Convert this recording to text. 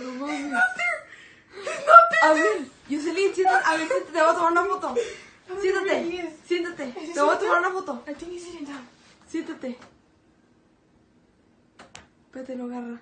No mames. A ver, Jocelyn, siéntate. A ver, siéntate, te voy a tomar una foto. Siéntate, siéntate. Te voy a tomar una foto. I think he's sitting down. Siéntate. Espérate, lo agarra.